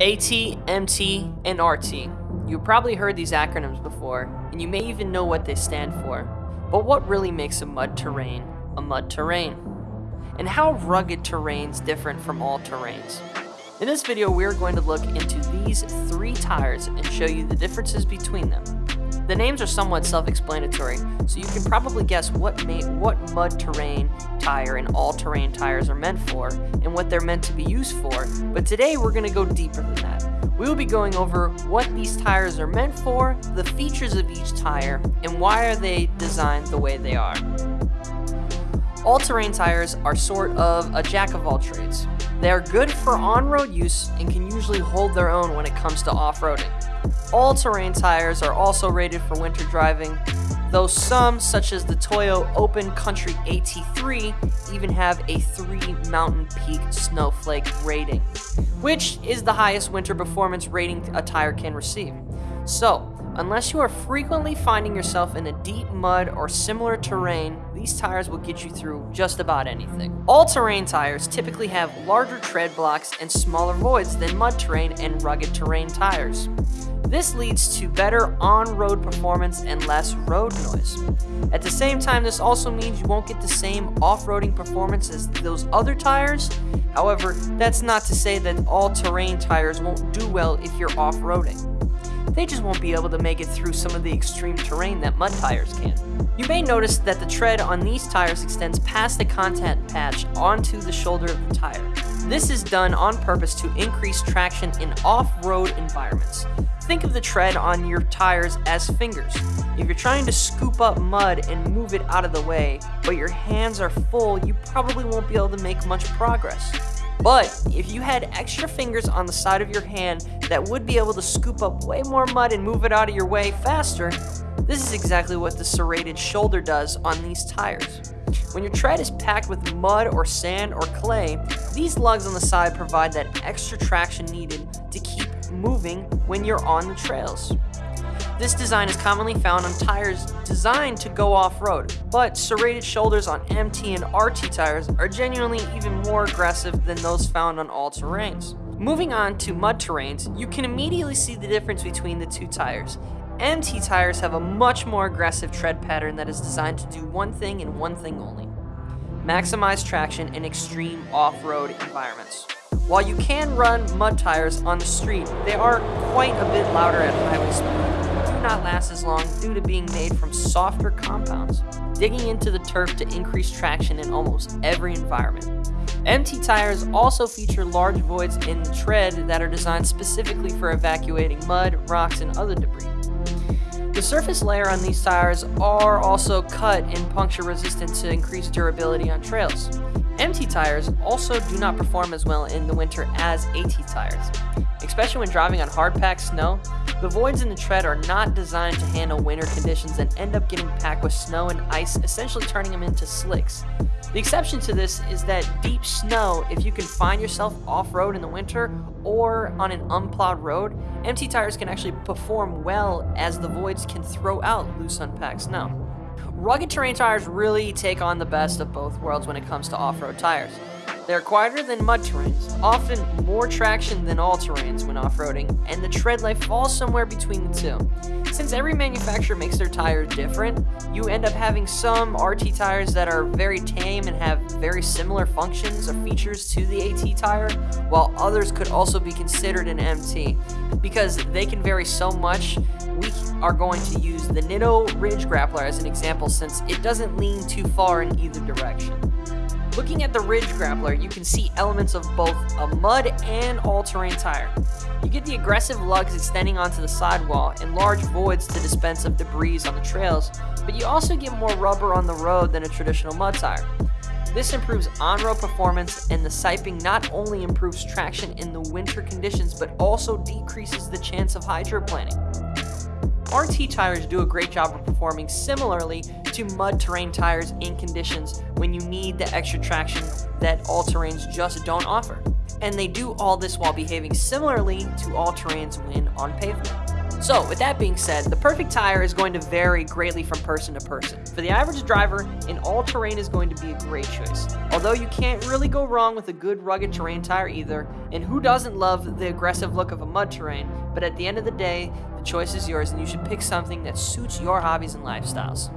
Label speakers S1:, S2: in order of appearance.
S1: AT, MT, and RT. You've probably heard these acronyms before, and you may even know what they stand for. But what really makes a mud terrain a mud terrain? And how rugged terrains different from all terrains? In this video, we're going to look into these three tires and show you the differences between them. The names are somewhat self-explanatory, so you can probably guess what, what mud terrain tire and all-terrain tires are meant for and what they're meant to be used for, but today we're going to go deeper than that. We will be going over what these tires are meant for, the features of each tire, and why are they designed the way they are. All-terrain tires are sort of a jack of all trades. They are good for on-road use and can usually hold their own when it comes to off-roading. All-terrain tires are also rated for winter driving, though some, such as the Toyo Open Country AT3, even have a 3 Mountain Peak Snowflake rating, which is the highest winter performance rating a tire can receive. So, Unless you are frequently finding yourself in a deep mud or similar terrain, these tires will get you through just about anything. All-terrain tires typically have larger tread blocks and smaller voids than mud terrain and rugged terrain tires. This leads to better on-road performance and less road noise. At the same time, this also means you won't get the same off-roading performance as those other tires. However, that's not to say that all-terrain tires won't do well if you're off-roading they just won't be able to make it through some of the extreme terrain that mud tires can. You may notice that the tread on these tires extends past the contact patch onto the shoulder of the tire. This is done on purpose to increase traction in off-road environments. Think of the tread on your tires as fingers. If you're trying to scoop up mud and move it out of the way, but your hands are full, you probably won't be able to make much progress. But if you had extra fingers on the side of your hand that would be able to scoop up way more mud and move it out of your way faster, this is exactly what the serrated shoulder does on these tires. When your tread is packed with mud or sand or clay, these lugs on the side provide that extra traction needed to keep moving when you're on the trails. This design is commonly found on tires designed to go off-road, but serrated shoulders on MT and RT tires are genuinely even more aggressive than those found on all terrains. Moving on to mud terrains, you can immediately see the difference between the two tires. MT tires have a much more aggressive tread pattern that is designed to do one thing and one thing only. Maximize traction in extreme off-road environments. While you can run mud tires on the street, they are quite a bit louder at highway speed Do not last as long due to being made from softer compounds, digging into the turf to increase traction in almost every environment. MT tires also feature large voids in the tread that are designed specifically for evacuating mud, rocks, and other debris. The surface layer on these tires are also cut and puncture resistant to increase durability on trails. MT tires also do not perform as well in the winter as AT tires. Especially when driving on hard-packed snow, the voids in the tread are not designed to handle winter conditions and end up getting packed with snow and ice, essentially turning them into slicks. The exception to this is that deep snow, if you can find yourself off-road in the winter or on an unplowed road, MT tires can actually perform well as the voids can throw out loose unpacked snow. Rugged terrain tires really take on the best of both worlds when it comes to off-road tires. They're quieter than mud terrains, often more traction than all terrains when off-roading, and the tread life falls somewhere between the two. Since every manufacturer makes their tires different, you end up having some RT tires that are very tame and have very similar functions or features to the AT tire, while others could also be considered an MT. Because they can vary so much, we are going to use the Nitto Ridge Grappler as an example since it doesn't lean too far in either direction. Looking at the Ridge Grappler, you can see elements of both a mud and all-terrain tire. You get the aggressive lugs extending onto the sidewall and large voids to dispense of debris on the trails, but you also get more rubber on the road than a traditional mud tire. This improves on-road performance and the siping not only improves traction in the winter conditions but also decreases the chance of hydroplaning. RT tires do a great job of performing similarly to mud terrain tires in conditions when you need the extra traction that all terrains just don't offer. And they do all this while behaving similarly to all terrains when on pavement. So, with that being said, the perfect tire is going to vary greatly from person to person. For the average driver, an all-terrain is going to be a great choice. Although you can't really go wrong with a good rugged terrain tire either, and who doesn't love the aggressive look of a mud terrain, but at the end of the day, the choice is yours and you should pick something that suits your hobbies and lifestyles.